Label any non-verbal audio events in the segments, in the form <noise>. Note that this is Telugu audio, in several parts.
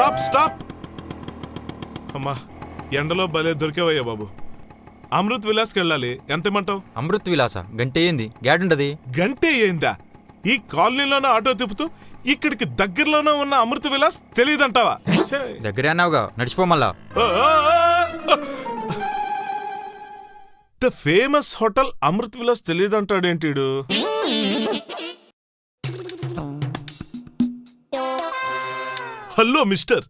స్టాప్ స్టాప్ అమ్మా ఎండలో భలే దొరికేవయ్యా బాబు. అమృత్ విలాస్కి వెళ్ళాలి. ఎంత ఇమ్మంటావు? అమృత్ విలాస? గంటే ఏంది గ్యాడ్ ఉండదు. గంటే ఏందా ఈ కాలనీలోనే ఆటో తిప్పుతూ ఇక్కడికి దగ్గరలోనే ఉన్న అమృత విలాస్ తెలియదంటావా. దగ్గరే అన్నావుగా. నడిచిపో మళ్ళా. The famous hotel Amrit Vilas తెలియదంటాడేంటిడు hello mister.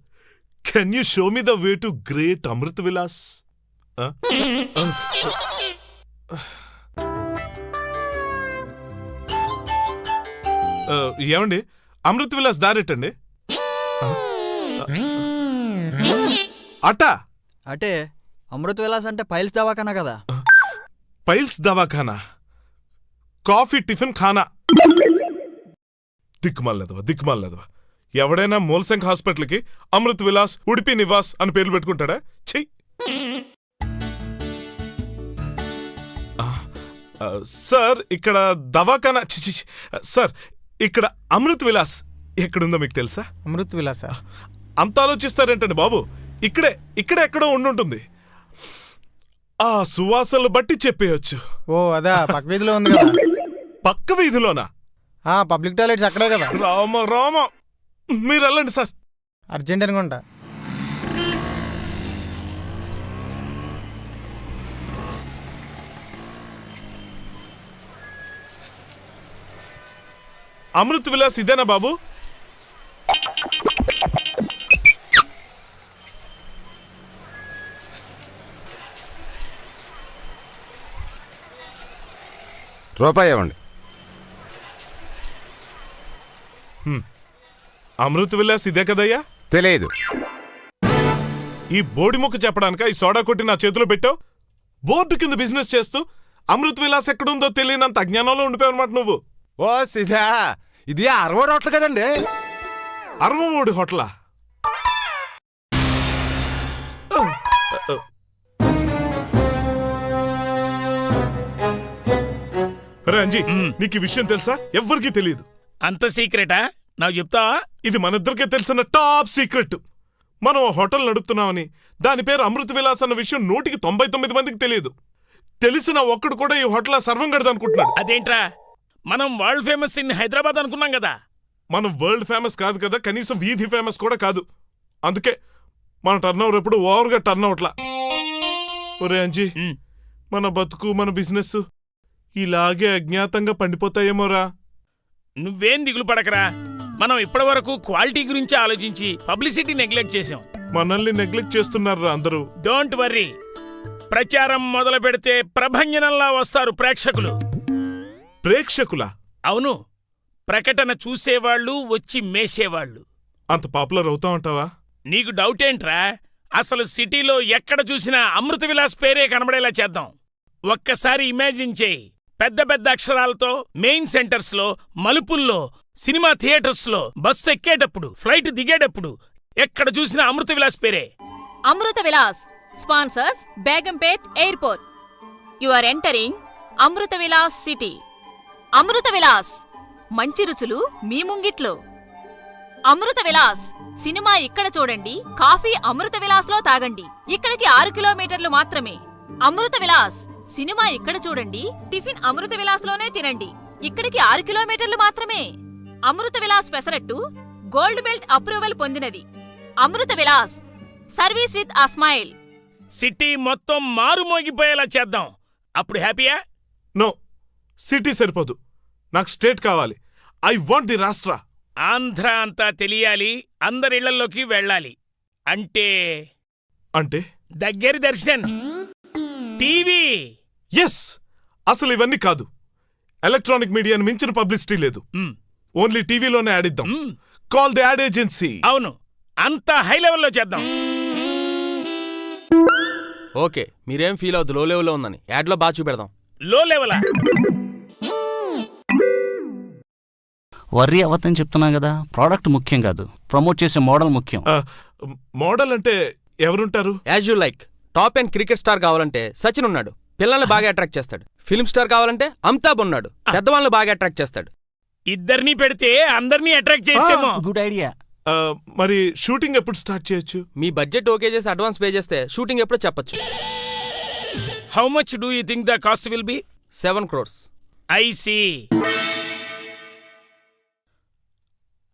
Can you show me the way to great Amrit Vilas ఏమండి? అమృత్ విలాస్ దారెట్టండి అటా అంటే అమృత్ విలాస్ అంటే పైల్స్ దవాఖానా కదా? పైల్స్ దవాఖానా? కాఫీ టిఫిన్ ఖానా? దిక్కుమాలదవా దిక్కుమాలదవా ఎవడైనా మూలశంఖ హాస్పిటల్కి అమృత్ విలాస్ ఉడిపి నివాస్ అని పేర్లు పెట్టుకుంటాడా? చెయ్యి సార్ ఇక్కడ దవాఖానా చి, చి, చి. సార్ ఇక్కడ అమృత్ విలాస్ ఎక్కడుందో మీకు తెలుసా? అమృత్ విలాస? అంత ఆలోచిస్తారేంటండి బాబు? ఇక్కడే ఇక్కడే ఎక్కడో ఉండుంటుంది. ఆ సువాసనలు బట్టి చెప్పేయచ్చు. ఓ అదా పక్క వీధిలో ఉంది కదా. పక్క వీధిలోనా? ఆ పబ్లిక్ టాయిలెట్స్ అక్కడే కదా. రామ రామ! మీరు వెళ్ళండి సార్. అర్జెంట్ అనుకుంటా అమృత్ విలాస్ ఇదేనా బాబు? రూపాయి ఇవ్వండి. అమృత్ విలాస్ ఇదే కదయ్యా? తెలియదు ఈ బోడి ముక్క చెప్పడానిక? ఈ సోడా కొట్టి నా చేతిలో పెట్టావు? బోర్డు కింద బిజినెస్ చేస్తూ అమృత్ విలాస్ ఎక్కడుందో తెలియనంత అజ్ఞానంలో ఉండిపోయావు అనమాట నువ్వు. ఓ సిధా ఇది అరవై రోట్లు కదండి? అరవమూడి హోటలా? రంజీ నీకు ఈ విషయం తెలుసా? ఎవ్వరికీ తెలియదు అంత సీక్రెటా? నాకు చెప్తావా? ఇది మనిద్దరికే తెలిసిన టాప్ సీక్రెట్. మనం హోటల్ నడుపుతున్నామని దాని పేరు అమృత విలాస్ అన్న విషయం నూటికి తొంభై తొమ్మిది మందికి తెలియదు. తెలిసిన ఒక్కడు కూడా ఈ హోటల్ సర్వం గడదు అనుకుంటున్నాడు. అదేంట్రా? మనం వరల్డ్ ఫేమస్ ఇన్ హైదరాబాద్ అనుకున్నాం కదా. మనం వరల్డ్ ఫేమస్ కాదు కదా కనీసం వీధి ఫేమస్ కూడా కాదు. అందుకే మన టర్న్ ఓవర్ ఎప్పుడు ఓవర్గా టర్న్ అవుట్లా ఒరే అంజీ. మన బతుకు మన బిజినెస్ ఇలాగే అజ్ఞాతంగా పండిపోతాయేమోరా? నువ్వేం దిగులు పడకరా? మనం ఇప్పటి వరకు క్వాలిటీ గురించి ఆలోచించి పబ్లిసిటీ నెగ్లెక్ట్ చేసాం మనల్ని నెగ్లెక్ట్ చేస్తున్నారా అందరూ. Don't worry. ప్రచారం మొదలు పెడితే ప్రభంజనంలా వస్తారు ప్రేక్షకులు. ప్రేక్షకుల? అవును. ప్రకటన చూసేవాళ్ళు వచ్చి మేసేవాళ్ళు. అంత పాపులర్ అవుతామంటావా? నీకు డౌట్ ఏంట్రా? అసలు సిటీలో ఎక్కడ చూసినా అమృత విలాస్ పేరే కనబడేలా చేద్దాం. ఒక్కసారి ఇమాజిన్ చేయి. పెద్ద పెద్ద అక్షరాలతో మెయిన్ సెంటర్స్లో మలుపుల్లో సినిమా థియేటర్స్లో బస్సు ఎక్కేటప్పుడు ఫ్లైట్ దిగేటప్పుడు ఎక్కడ చూసినా అమృత విలాస్ పేరే. Amrutha Vilas sponsors Begumpet airport. You are entering Amrutha Vilas city. Amrutha Vilas మంచి రుచులు మీ ముంగిట్లో. అమృత విలాస్ సినిమా ఇక్కడ చూడండి కాఫీ అమృత విలాస్లో తాగండి. ఇక్కడికి ఆరు కిలోమీటర్లు మాత్రమే. అమృత విలాస్ సినిమా ఇక్కడ చూడండి టిఫిన్ అమృత విలాస్లోనే తినండి. ఇక్కడికి ఆరు కిలోమీటర్లు మాత్రమే. Amrutha Vilas pesarattu gold belt approval పొందినది. Amrutha Vilas service with a smile city మొత్తం మారుమోగిపోయేలా చేద్దాం. అప్పుడు హ్యాపీయా? నో సిటీ సరిపోదు. నాకు స్టేట్ కావాలి. ఐ వాంట్ ది రాష్ట్ర. ఆంధ్ర అంతా తెలియాలి అందరిళ్ళలోకి వెళ్ళాలి. అంటే? అంటే? దగ్గరి దర్శన్. టీవీ. ఎస్ అసలు ఇవన్నీ కాదు. ఎలక్ట్రానిక్ మీడియాని మించిన పబ్లిసిటీ లేదు. ఓన్లీ టీవీలోనే యాడ్ ఇద్దాం కాల్ ది యాడ్ ఏజెన్సీ అవును. అంతా హై లెవెల్లో చేద్దాం. ఓకే మీరేం ఫీల్ అవుద్దు లో లెవెల్లో ఉందని. యాడ్లో బాగా చూపెడదాం. లో లెవెలా? వర్రీ అవ్వద్దని చెప్తున్నా కదా ప్రోడక్ట్ ముఖ్యం కాదు ప్రమోట్ చేసే మోడల్ ముఖ్యం. మోడల్ అంటే ఎవరుంటారు? As you like top and cricket star కావాలంటే సచిన్ ఉన్నాడు. పిల్లల్ని బాగా అట్రాక్ట్ చేస్తాడు. ఫిల్మ్ స్టార్ కావాలంటే అమితాబ్ ఉన్నాడు. పెద్దవాళ్ళని బాగా అట్రాక్ట్ చేస్తాడు. ఇద్దరినీ పెడితే అందరినీ అట్రాక్ట్ చేయొచ్చేమో. గుడ్ ఐడియా ఆ, మరి షూటింగ్ ఎప్పుడు స్టార్ట్ చేయొచ్చు? మీ బడ్జెట్ ఓకే చేసి అడ్వాన్స్ పే చేస్తే షూటింగ్ ఎప్పుడో చెప్పొచ్చు. How much do you think the cost will be seven crores I see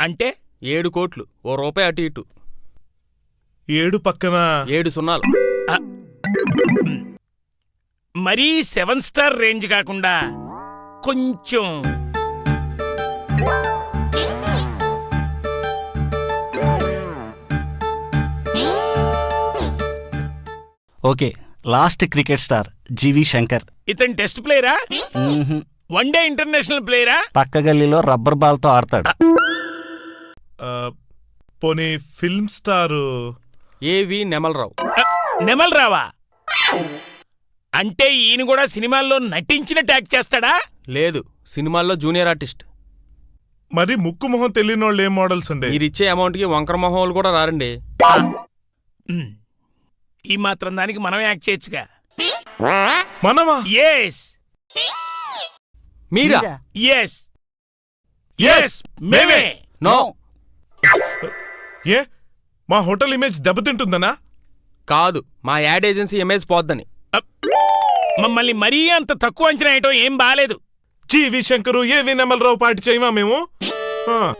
అంటే? ఏడు కోట్లు. ఓ రూపాయి అటు ఇటు. ఏడు పక్కన? ఏడు సున్నాలు. మరీ సెవెన్ స్టార్ రేంజ్ కాకుండా కొంచెం okay last cricket star G V Shankar. ఇతను టెస్ట్ ప్లేయరా. వన్ డే ఇంటర్నేషనల్ ప్లేయరా? పక్క గల్లీలో రబ్బర్ బాల్తో ఆడతాడు. పోనీ ఫిల్మ్ స్టార్? ఏవి నెమలరావు. నెమల్ రావా అంటే ఈయన కూడా సినిమాల్లో నటించిన ట్యాగ్ చేస్తాడా? లేదు సినిమాల్లో జూనియర్ ఆర్టిస్ట్. మరి ముక్కు మొహం తెలియని వాళ్ళు ఏ మోడల్స్ అండి? మీరు ఇచ్చే అమౌంట్కి వంకర మొహం వాళ్ళు కూడా రారండి. ఈ మాత్రం దానికి మనం యాక్ట్ చేయొచ్చుగా. మనమా? ఎస్ మీరా? ఎస్ ఎస్ మేమే. నో. ఏ? మా హోటల్ ఇమేజ్ దెబ్బతింటుందనా? కాదు మా యాడ్ ఏజెన్సీ ఇమేజ్ పోద్దని. మమ్మల్ని మరీ అంత తక్కువ అంచనా వేయటం ఏం బాలేదు. జీవి శంకరు ఏ వినమలరావు పాటి చేయమా మేము?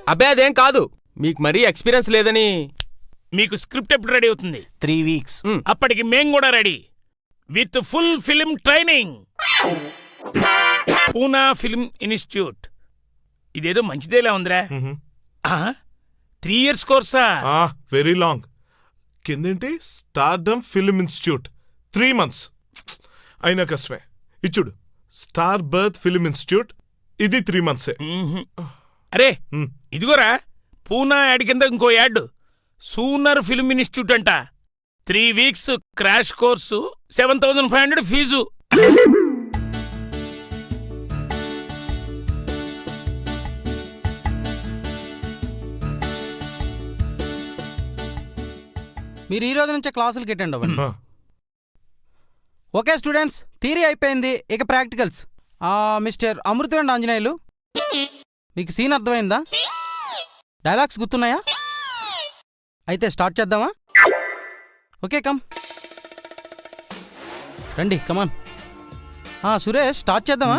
అబ్బే అదేం కాదు. మీకు మరీ ఎక్స్పీరియన్స్ లేదని మీకు స్క్రిప్ట్ ఎప్పుడు రెడీ అవుతుంది? త్రీ వీక్స్ అప్పటికి మేం కూడా ready. With full film training. Poona film institute. ఇదేదో మంచిదేలా ఉందిరా. త్రీ ఇయర్స్ కోర్సా? ఆ very long. కిందేంటి? Stardom film institute. Three months. అయినా కష్టమే. ఇచ్చుడు స్టార్ బర్త్ ఫిల్మ్ ఇన్స్టిట్యూట్. ఇది త్రీ మంత్సే. అరే. ఇదిగోరా. పూనా యాడ్ కింద ఇంకో యాడ్ సూనర్ ఫిల్మ్ ఇన్స్టిట్యూట్ అంట. Three weeks crash course seven thousand five hundred fee. మీరు ఈ రోజు నుంచే క్లాసులకి అటెండ్ అవ్వండి. ఓకే స్టూడెంట్స్ థియరీ అయిపోయింది. ఇక ప్రాక్టికల్స్. ఆ, మిస్టర్ అమృతవండి ఆంజనేయులు మీకు సీన్ అర్థమైందా? డైలాగ్స్ గుర్తున్నాయా? అయితే స్టార్ట్ చేద్దామా? Okay come. రండి కమాన్ సురేష్ స్టార్ట్ చేద్దామా?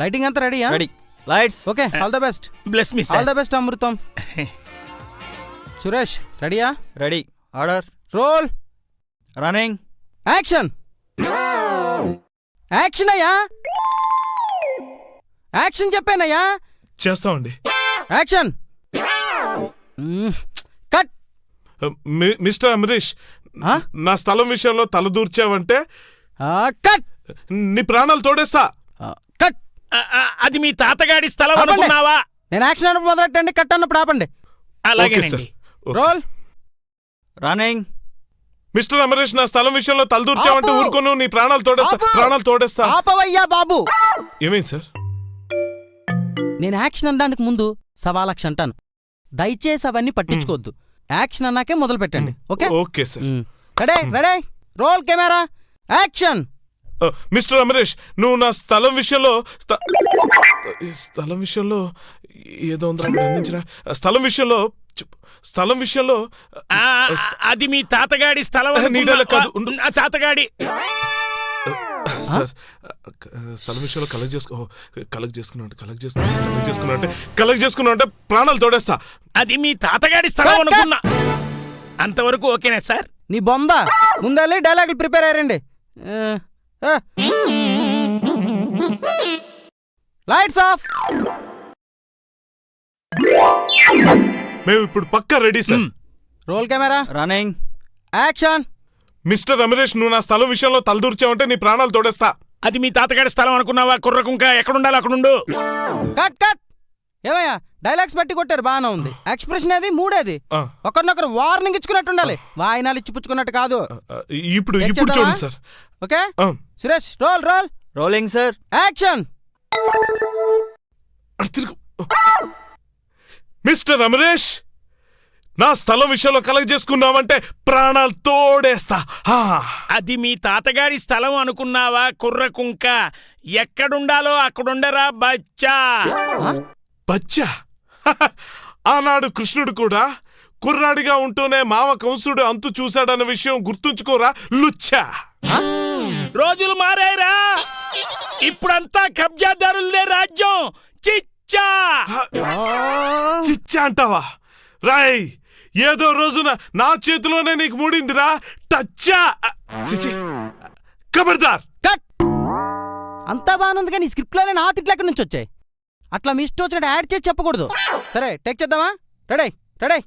లైటింగ్ అంతా రెడీయా? Ready. Lights. Okay all the best. Bless me all the best Amrutham. Suresh రెడీయా? Ready. Order. Roll. Running. Action. Action అయ్యా. యాక్షన్ చెప్పానయ్యా. చేస్తామండి. యాక్షన్. మిస్టర్ అమరీష్ ఆ? నా స్థలం విషయంలో తలదూర్చావంటే ఆ, కట్! నీ ప్రాణాలు తోడేస్తా. కట్! అది మీ తాతగాడి స్థలం. అనుకున్నావా? నేను యాక్షన్ అన్నప్పుడు మొదలెట్టండి కట్ అన్నప్పుడు ఆపండి. అలాగేనండి. రోల్. రన్నింగ్. మిస్టర్ అమరీష్ నా స్థలం విషయంలో తలదూర్చావంటే! ఊరుకోను నీ ప్రాణాలు తోడేస్తా! ప్రాణాలు తోడేస్తా. ఆపవయ్యా బాబు! ఏమైంది సార్? నేను యాక్షన్ అనడానికి ముందు సవా లక్ష అంటాను. దయచేసి అవన్నీ పట్టించుకోవద్దు. యాక్షన్ అన్నాకే మొదలు పెట్టండి okay? Okay sir. Ready ready roll camera action mister Amaresh నువ్వు నా స్థలం విషయంలో స్థలం విషయంలో ఏదో ఆ, స్థలం విషయంలో. స్థలం విషయంలో అది మీ తాతగాడి స్థలం కాదు, తాతగాడి. సార్ క- స్థలం విషయంలో కలెక్ట్ చేసుకో కలెక్ట్ చేసుకున్నా అంటే కలెక్ట్ చేసుకున్నా కలెక్ట్ చేసుకున్నా అంటే కలెక్ట్ చేసుకున్నా అంటే ప్రాణాలు తోడేస్తా. అది మీ తాతగాడి స్థలం. అనుకున్నా. అంతవరకు ఓకేనా సార్? నీ బొంద. ముందెళ్ళి డైలాగులు ప్రిపేర్ అయ్యారండి. లైట్స్ ఆఫ్ మేము ఇప్పుడు పక్కా ready sir roll camera running action mister Amaresh నువ్వు నా స్థలం విషయంలో తలదూర్చావంటే నీ ప్రాణాలు తోడేస్తా. అది మీ తాతగాడి స్థలం అనుకున్నావా? కుర్రకుంక ఎక్కడుండాలి అక్కడుండు. Cut cut. ఏమయ్యా డైలాగ్స్ బట్టి కొట్టారు బాగానే ఉంది. ఎక్స్ప్రెషన్ అది మూడేది? ఒకరినొకరు వార్నింగ్ ఇచ్చుకున్నట్టు ఉండాలి వాయినాలు ఇచ్చిపుచ్చుకున్నట్టు కాదు. ఇప్పుడు ఇప్పుడు? చూడండి sir. Okay? Suresh roll roll rolling sir action mister Amaresh నా స్థలం విషయంలో కలెక్ట్ చేసుకున్నావంటే ప్రాణాలు తోడేస్తా. ఆ, అది మీ తాతగాడి స్థలం అనుకున్నావా కుర్రకుంక ఎక్కడుండాలో అక్కడుండరా బచ్చా? బచ్చా? <laughs> ఆనాడు కృష్ణుడు కూడా కుర్రాడిగా ఉంటూనే మామ కంసుడు అంతు చూశాడన్న విషయం గుర్తుంచుకోరా లుచ్చా? రోజులు మారాయిరా. ఇప్పుడంతా కబ్జాదారులదే రాజ్యం. చిచ్చా. చిచ్చా అంటావా? రాయ్ ఏదో రోజున నా చేతిలోనే నీకు మూడిందిరా. టచ్చా! చిచి ఖబర్దార్ కట్! అంతా బాగుంది కానీ స్క్రిప్ట్లోనే నా తిట్లు ఎక్కడి నుంచి వచ్చాయి? అట్లా మీ ఇష్టం వచ్చినట్టు యాడ్ చేసి చెప్పకూడదు. సరే టేక్ చేద్దామా? Ready ready.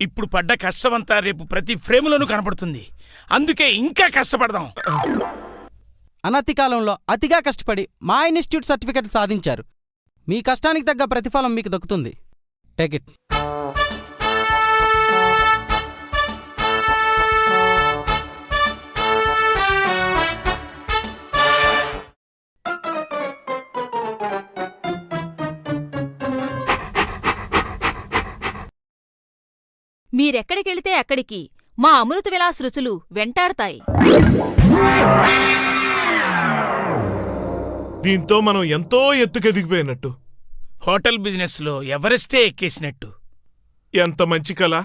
ఇప్పుడు పడ్డ కష్టమంతా రేపు ప్రతి ఫ్రేమ్లోనూ కనపడుతుంది. అందుకే ఇంకా కష్టపడదాం. అనతి కాలంలో అతిగా కష్టపడి మా ఇన్స్టిట్యూట్ సర్టిఫికెట్ సాధించారు. మీ కష్టానికి తగ్గ ప్రతిఫలం మీకు దక్కుతుంది. టేక్ ఇట్ మీరెక్కడికెళితే అక్కడికి మా అమృత విలాస్ రుచులు వెంటాడతాయి. దీంతో మనం ఎంతో ఎత్తుకెదిగిపోయినట్టు. హోటల్ బిజినెస్లో ఎవరెస్టే ఎక్కేసినట్టు. ఎంత మంచి కళ.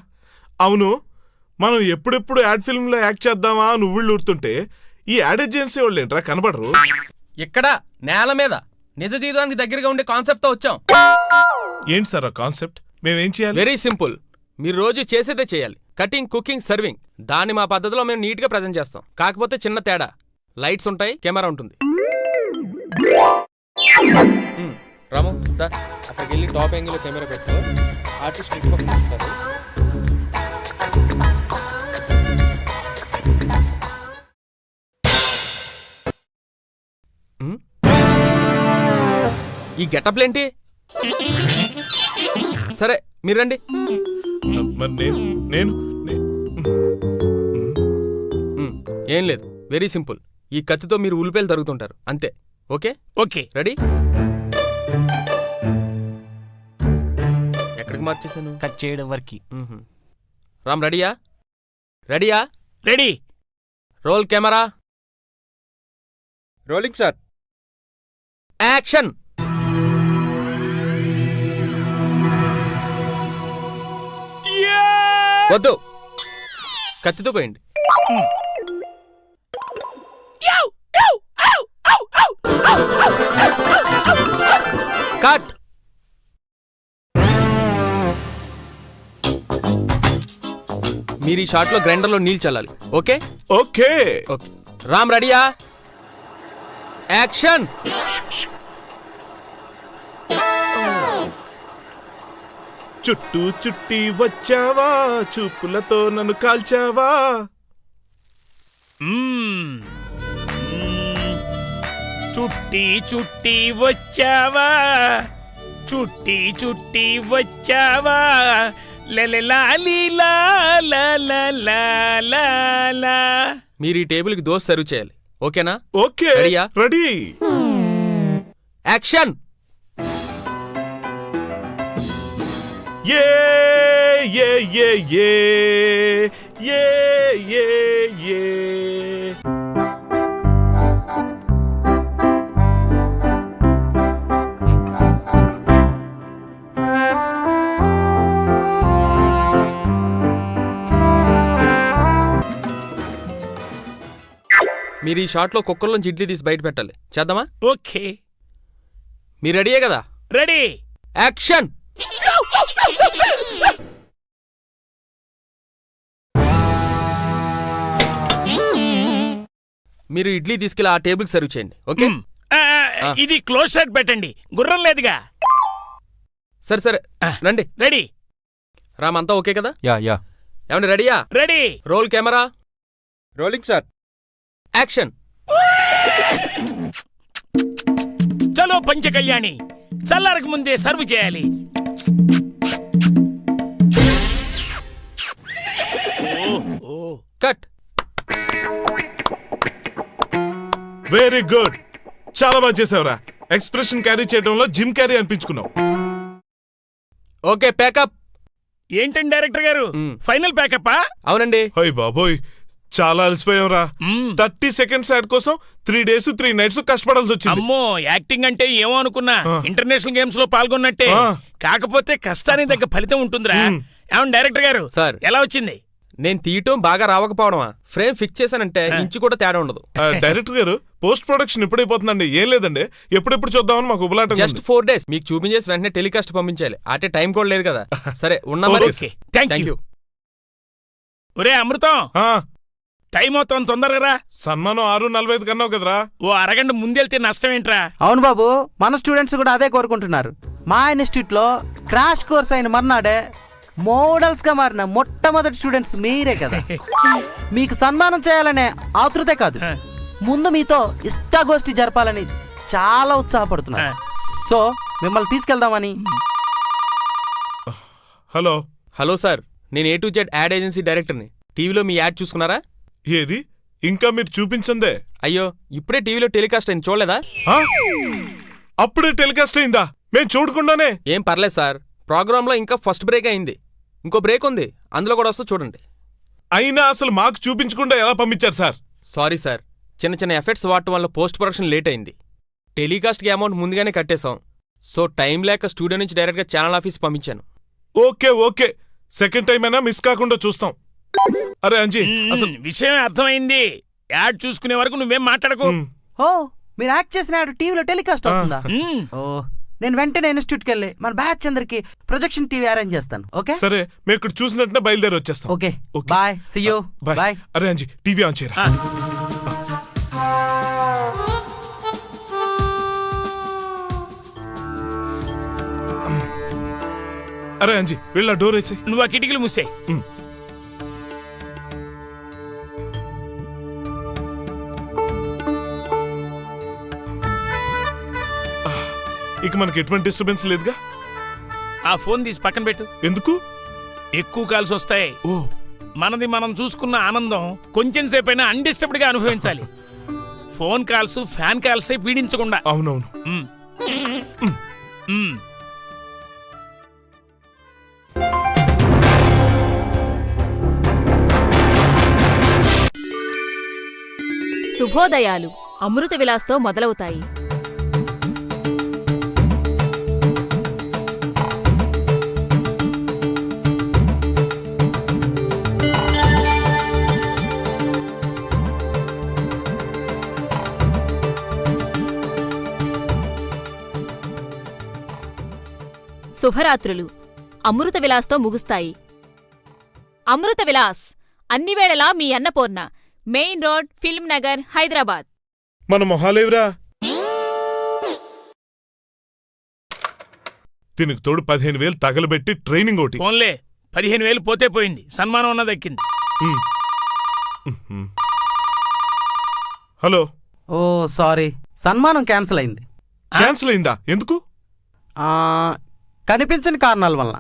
అవును మనం ఎప్పుడెప్పుడు యాడ్ ఫిల్మ్లో యాక్ట్ చేద్దామా అని ఈ యాడ్ ఏజెన్సీ వాళ్ళు ఏంట్రా కనబడరు? ఇక్కడ నేల మీద నిజ జీవితానికి దగ్గరగా ఉండే కాన్సెప్ట్తో వచ్చాం. ఏంటి సార్ ఆ కాన్సెప్ట్? మేమేం చేయాలి? Very simple. మీరు రోజు చేసేదే చేయాలి. Cutting cooking serving. దాన్ని మా పద్ధతిలో మేము నీట్గా ప్రజెంట్ చేస్తాం. కాకపోతే చిన్న తేడా. లైట్స్ ఉంటాయి కెమెరా ఉంటుంది. రాము దా అక్కడికి వెళ్ళి టాప్ యాంగిల్ కెమెరా పెట్టు. ఆర్టిస్ట్ ఇటు పక్కన వస్తారు. ఈ గెటప్లేంటి? సరే మీరు రండి. మరి నేను నేను ఏం లేదు. Very simple. ఈ కత్తితో మీరు ఉల్లిపాయలు తరుగుతుంటారు. అంతే. ఓకే? ఓకే. రెడీ? ఎక్కడికి మార్చేశాను కట్ చేయడం వరకు. రామ్ రెడీయా? రెడీయా? Ready. Roll camera? Rolling sir. Action! వద్దు. కత్తితో పోయండి. కట్. మీరు ఈ షాట్లో గ్రైండర్లో నీళ్ళు చల్లాలి. ఓకే? ఓకే. ఓకే. రామ్ రెడీయా? యాక్షన్! చుట్టూ చుట్టి వచ్చావా? చూపులతో నన్ను కాల్చావా. చుట్టి చుట్టి వచ్చావా? చుట్టి చుట్టి వచ్చావా. మీరు ఈ టేబుల్కి దోశ సర్వ్ చేయాలి. ఓకేనా? Okay? Ready. Action! Yeah, yeah, yeah, yeah. Yeah, yeah, yeah. మీరు ఈ షాట్లో కుక్కర్లోంచి ఇడ్లీ తీసి బయట పెట్టాలి. చేద్దామా? ఓకే. మీరు రెడీయే కదా? రెడీ. యాక్షన్! మీరు ఇడ్లీ తీసుకెళ్ళి ఆ టేబుల్ సర్వ్ చేయండి ఓకే? ఇది క్లోజ్ షాట్ పెట్టండి. గుర్రం లేదుగా. సరే సరే. రండి. రెడీ. రామంతా ఓకే కదా? Yeah yeah. ఏమండి రెడీయా? Ready. Roll camera? Rolling sir. Action. చలో పంచకళ్యాణి చల్లారకు ముందే సర్వ్ చేయాలి. కట్. Very good. చాలా బాగా చేసావురా. ఎక్స్ప్రెషన్ క్యారీ చేయడంలో Jim Carrey అనిపించుకున్నావు. Okay pack up. ఏంటండి డైరెక్టర్ గారు. ఫైనల్ ప్యాకప్పా? అవునండి. హోయ్ బాబోయ్. చాలా అలసిపోయాంరా. థర్టీ సెకండ్స్ యాడ్ కోసం త్రీ డేస్ త్రీ నైట్స్ కష్టపడాల్సి వచ్చింది. అమ్మో యాక్టింగ్ అంటే ఏమో అనుకున్నా. ఇంటర్నేషనల్ గేమ్స్లో పాల్గొన్నట్టే. కాకపోతే కష్టానికి తగ్గ ఫలితం ఉంటుందిరా. ఏమన్నా డైరెక్టర్ గారు? సార్. ఎలా వచ్చింది? నేను తీయటం బాగా రావకపోవడమా? ఫ్రేమ్ ఫిక్స్ చేశానంటే ఇంచు కూడా తేడా ఉండదు. డైరెక్టర్ గారు పోస్ట్ ప్రొడక్షన్ ఎప్పుడైపోతుందండి? ఏం లేదండి. ఎప్పుడెప్పుడు చూద్దామని మాకు ఉబలాటం జస్ట్ ఫోర్ డేస్ మీకు చూపించేసి వెంటనే టెలికాస్ట్ పంపించాలి. అటే టైం కూడా లేదు కదా. <laughs> సరే ఉన్నా మరి థ్యాంక్ యూ ఒరే అమృతం. ఆ, టైం అవుతాం తొందరగా రా. సన్మానం ఆరు నలభై ఐదు కన్నావు కదరా. ఓ అరగంట ముందెళ్తే నష్టం ఏంట్రా? అవును బాబు మన స్టూడెంట్స్ కూడా అదే కోరుకుంటున్నారు. మా ఇన్స్టిట్యూట్లో క్రాష్ కోర్స్ అయిన మర్నాడే మోడల్స్గా మారిన మొట్టమొదటి స్టూడెంట్స్ మీరే కదా. మీకు సన్మానం చేయాలనే ఆతృతే కాదు. ముందు మీతో ఇష్టాగోష్ఠి జరపాలని చాలా ఉత్సాహపడుతున్నారు సో మిమ్మల్ని తీసుకెళ్దామని. హలో. హలో సార్ నేను A to Z ad agency డైరెక్టర్ని. టీవీలో మీ యాడ్ చూసుకున్నారా? ఏది? ఇంకా మీరు చూపించందే. అయ్యో ఇప్పుడే టీవీలో టెలికాస్ట్ అయింది చూడలేదా? ఆ? అప్పుడే టెలికాస్ట్ అయిందా? మేం చూడకుండానే. ఏం పర్లేదు సార్. ప్రోగ్రాంలో ఇంకా ఫస్ట్ బ్రేక్ అయింది. ఇంకో బ్రేక్ ఉంది. అందులో కూడా వస్తే చూడండి. అయినా అసలు మాకు చూపించకుండా ఎలా పంపించారు సార్? Sorry sir. చిన్న చిన్న ఎఫెక్ట్స్ వాడటం వల్ల పోస్ట్ ప్రొడక్షన్ లేట్ అయింది. టెలికాస్ట్కి అమౌంట్ ముందుగానే కట్టేశాం. సో టైం లేక స్టూడియో నుంచి డైరెక్ట్గా ఛానల్ ఆఫీస్ పంపించాను. Okay okay. సెకండ్ టైం అయినా మిస్ కాకుండా చూస్తాం. అరే అంజీ అసలు విషయం అర్థమైంది. యాడ్ చూసుకునే వరకు నువ్వేం మాట్లాడకు. ఓ మీరు యాక్ట్ చేసిన యాడ్ టీవీలో టెలికాస్ట్ అవుతుందా? ఓ నేను వెంటనే ఇన్స్టిట్యూట్కి వెళ్ళి మన బ్యాచ్ అందరికి ప్రొజెక్షన్ టీవీ అరేంజ్ చేస్తాను ఓకే? సరే మేము ఇక్కడ చూసినట్టునే బయలుదేరి వచ్చేస్తాం. Okay okay. Bye see you bye. అరే అంజీ టీవీ ఆన్ చేయరా. అరే అంజీ వెళ్ళ డోర్ వేసి. నువ్వు ఆ కిటికీలు మూసే ఇక మనకి ఎటువంటి డిస్టర్బెన్స్ లేదుగా? ఆ ఫోన్ తీసి పక్కన పెట్టు. ఎందుకు? ఎక్కువ కాల్స్ వస్తాయి. ఓ. మనది మనం చూసుకున్న ఆనందం కొంచెం సేపైనా అన్డిస్టర్బ్డ్గా అనుభవించాలి. ఫోన్ కాల్స్ ఫ్యాన్ కాల్స్ పీడించకుండా. అవునవును. శుభోదయాలు. అమృత విలాస్తో మొదలవుతాయి. శుభరాత్రులు. అమృత విలాస్తో ముగుస్తాయి. అమృత విలాస్ అన్ని వేళలా మీ Annapurna main road film Nagar Hyderabad. మన మొహాలేవురా? దీనికి తోడు పదిహేను వేలు తగలబెట్టి ట్రైనింగ్ ఒకటి. ఫోన్లే పదిహేను వేలు పోతే పోయింది. సన్మానం అన్న దక్కింది. ఉమ్. ఉహుం. హలో. Oh sorry. సన్మానం క్యాన్సిల్ అయింది. క్యాన్సిల్ అయిందా? ఎందుకు? ఆ, కనిపించని కారణాల వలన.